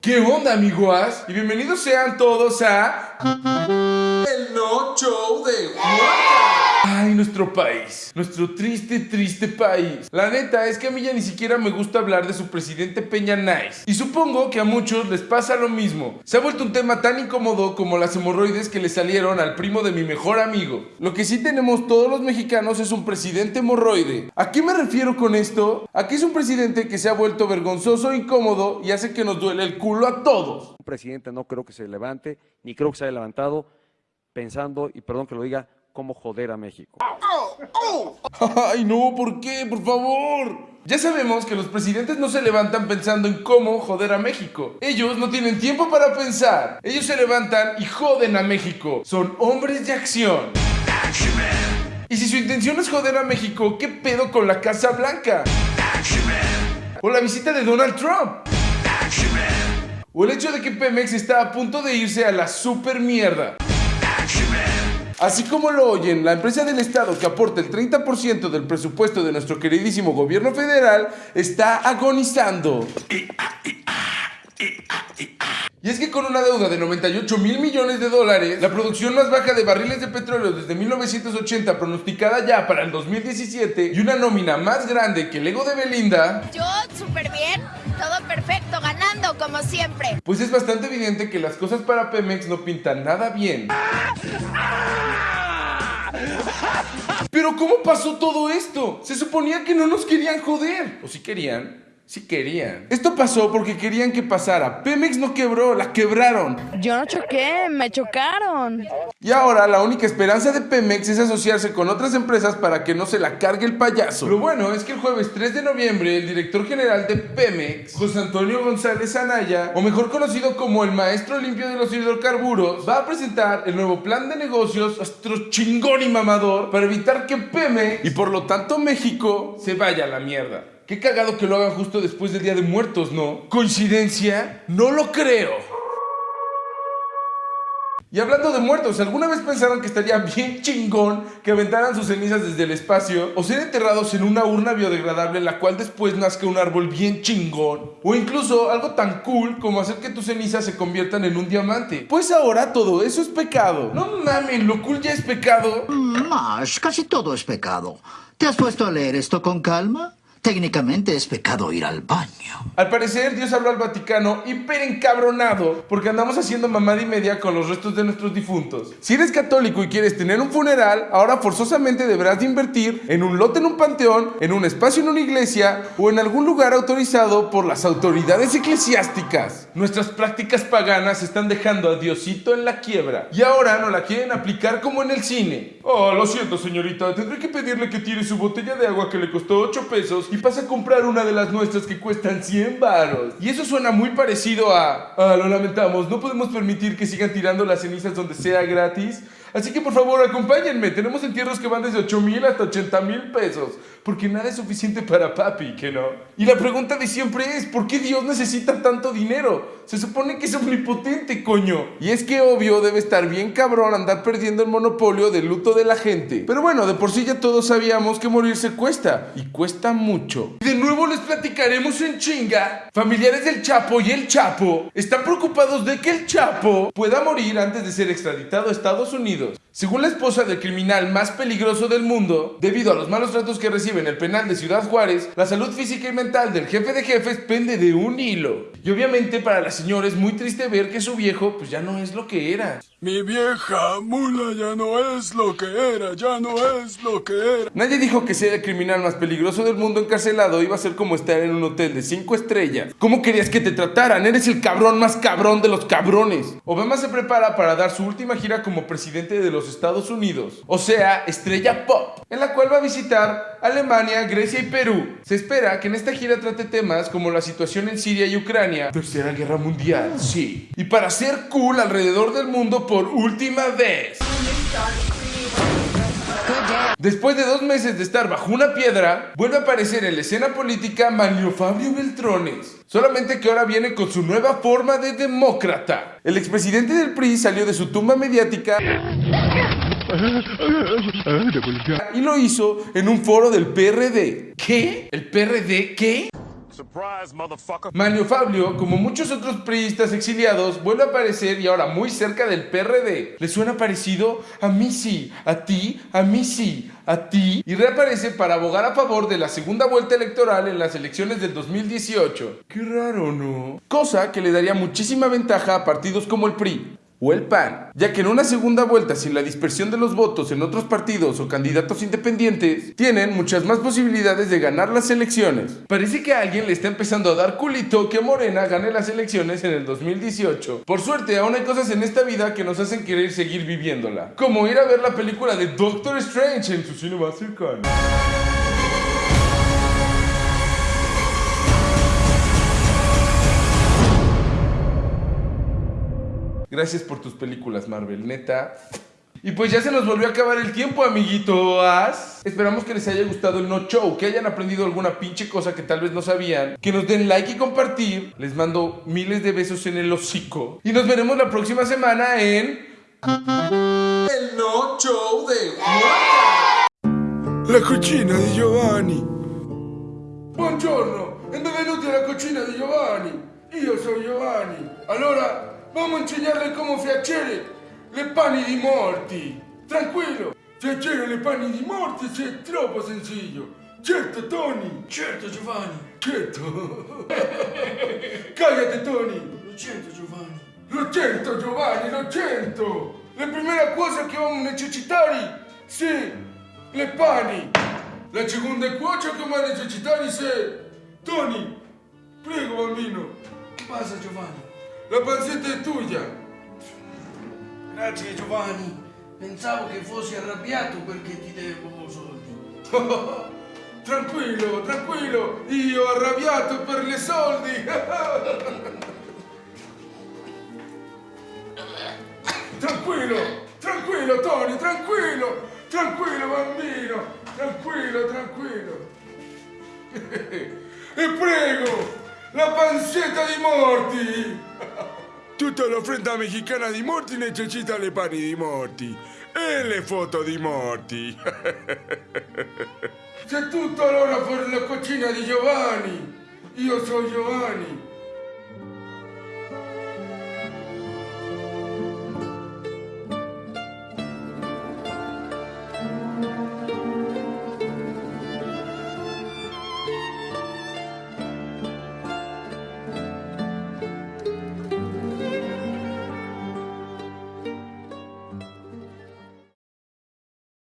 ¿Qué onda, amiguas? Y bienvenidos sean todos a... Ay, nuestro país, nuestro triste, triste país. La neta es que a mí ya ni siquiera me gusta hablar de su presidente Peña Nice. Y supongo que a muchos les pasa lo mismo. Se ha vuelto un tema tan incómodo como las hemorroides que le salieron al primo de mi mejor amigo. Lo que sí tenemos todos los mexicanos es un presidente hemorroide. ¿A qué me refiero con esto? Aquí es un presidente que se ha vuelto vergonzoso, incómodo y hace que nos duele el culo a todos. Un presidente no creo que se levante, ni creo que se haya levantado pensando, y perdón que lo diga, cómo joder a México. Ay, no, ¿por qué? Por favor. Ya sabemos que los presidentes no se levantan pensando en cómo joder a México. Ellos no tienen tiempo para pensar. Ellos se levantan y joden a México. Son hombres de acción. Y si su intención es joder a México, ¿qué pedo con la Casa Blanca? O la visita de Donald Trump. O el hecho de que Pemex está a punto de irse a la super mierda. Así como lo oyen, la empresa del Estado que aporta el 30% del presupuesto de nuestro queridísimo gobierno federal está agonizando. Y es que con una deuda de 98 mil millones de dólares, la producción más baja de barriles de petróleo desde 1980 pronosticada ya para el 2017 y una nómina más grande que el ego de Belinda, Yo súper bien, todo perfecto, ganando como siempre. pues es bastante evidente que las cosas para Pemex no pintan nada bien. Pero ¿cómo pasó todo esto? Se suponía que no nos querían joder. ¿O si querían? Sí querían. Esto pasó porque querían que pasara. Pemex no quebró, la quebraron. Yo no choqué, me chocaron. Y ahora la única esperanza de Pemex es asociarse con otras empresas para que no se la cargue el payaso. Lo bueno es que el jueves 3 de noviembre el director general de Pemex, José Antonio González Anaya, o mejor conocido como el maestro limpio de los hidrocarburos, va a presentar el nuevo plan de negocios astro chingón y mamador para evitar que Pemex y por lo tanto México se vaya a la mierda. Qué cagado que lo hagan justo después del Día de Muertos, ¿no? ¿Coincidencia? No lo creo. Y hablando de muertos, ¿alguna vez pensaron que estaría bien chingón que aventaran sus cenizas desde el espacio o ser enterrados en una urna biodegradable en la cual después nazca un árbol bien chingón? O incluso algo tan cool como hacer que tus cenizas se conviertan en un diamante. Pues ahora todo eso es pecado. No mames, lo cool ya es pecado. Más, casi todo es pecado. ¿Te has puesto a leer esto con calma? Técnicamente es pecado ir al baño. Al parecer, Dios habló al Vaticano hiper encabronado porque andamos haciendo mamada y media con los restos de nuestros difuntos. Si eres católico y quieres tener un funeral, ahora forzosamente deberás de invertir en un lote en un panteón, en un espacio en una iglesia o en algún lugar autorizado por las autoridades eclesiásticas. Nuestras prácticas paganas están dejando a Diosito en la quiebra y ahora no la quieren aplicar como en el cine. Oh, lo siento, señorita, tendré que pedirle que tire su botella de agua que le costó 8 pesos y pasa a comprar una de las nuestras que cuestan 100 varos. Y eso suena muy parecido a... Ah, lo lamentamos, no podemos permitir que sigan tirando las cenizas donde sea gratis. Así que por favor acompáñenme, tenemos entierros que van desde 8 mil hasta 80 mil pesos. Porque nada es suficiente para papi, que no. Y la pregunta de siempre es, ¿por qué Dios necesita tanto dinero? Se supone que es omnipotente, coño. Y es que obvio debe estar bien cabrón andar perdiendo el monopolio del luto de la gente. Pero bueno, de por sí ya todos sabíamos que morirse cuesta. Y cuesta mucho. Y de nuevo les platicaremos en chinga. Familiares del Chapo y el Chapo están preocupados de que el Chapo pueda morir antes de ser extraditado a Estados Unidos. Según la esposa del criminal más peligroso del mundo, debido a los malos tratos que recibe en el penal de Ciudad Juárez, la salud física y mental del jefe de jefes pende de un hilo. Y obviamente para la señora es muy triste ver que su viejo pues ya no es lo que era. Mi vieja mula ya no es lo que era, ya no es lo que era. Nadie dijo que ser el criminal más peligroso del mundo encarcelado iba a ser como estar en un hotel de 5 estrellas. ¿Cómo querías que te trataran? Eres el cabrón más cabrón de los cabrones. Obama se prepara para dar su última gira como presidente de los Estados Unidos, o sea, estrella pop, en la cual va a visitar Alemania, Grecia y Perú. Se espera que en esta gira trate temas como la situación en Siria y Ucrania, Tercera Guerra Mundial, sí. Y para ser cool alrededor del mundo por última vez. Después de dos meses de estar bajo una piedra, vuelve a aparecer en la escena política Manlio Fabio Beltrones. Solamente que ahora viene con su nueva forma de demócrata. El expresidente del PRI salió de su tumba mediática y lo hizo en un foro del PRD. ¿Qué? ¿El PRD qué? Manio Fabio, como muchos otros priistas exiliados, vuelve a aparecer y ahora muy cerca del PRD. ¿Le suena parecido? A mí sí, a ti, a mí sí, a ti. Y reaparece para abogar a favor de la segunda vuelta electoral en las elecciones del 2018. Qué raro, ¿no? Cosa que le daría muchísima ventaja a partidos como el PRI o el PAN, ya que en una segunda vuelta sin la dispersión de los votos en otros partidos o candidatos independientes, tienen muchas más posibilidades de ganar las elecciones. Parece que a alguien le está empezando a dar culito que Morena gane las elecciones en el 2018. Por suerte, aún hay cosas en esta vida que nos hacen querer seguir viviéndola, como ir a ver la película de Doctor Strange en su cine más cercano. Gracias por tus películas, Marvel, neta. Y pues ya se nos volvió a acabar el tiempo, amiguitos. Esperamos que les haya gustado el No Show, que hayan aprendido alguna pinche cosa que tal vez no sabían. Que nos den like y compartir. Les mando miles de besos en el hocico. Y nos veremos la próxima semana en... El No Show de La cucina di Giovanni. Buongiorno e benvenuti alla cucina di Giovanni. Io sono Giovanni. Allora, vamos a insegnarle come fiaccere le pani di morti. Tranquillo, fiaccere le pani di morti è troppo sencillo. Certo, Tony. Certo Giovanni, Certo. Cállate, Tony. lo sento Giovanni. Lo certo, Giovanni, lo certo. La prima cosa che vamos a necessitare, sì, le pani. La seconda cosa che vamos a necessitare, sì, Tony, prego, bambino. Che pasa Giovanni? La pancetta è tua. Grazie Giovanni, pensavo che fossi arrabbiato perché ti devo soldi. tranquillo, tranquillo, io arrabbiato per le soldi. tranquillo, tranquillo, Tony, tranquillo, tranquillo, bambino, tranquillo, tranquillo. e prego, la pancetta di morti. Tutta l'offerta mexicana di morti necessita le pani di morti e le foto di morti. C'è tutto allora per la cucina di Giovanni. Io sono Giovanni.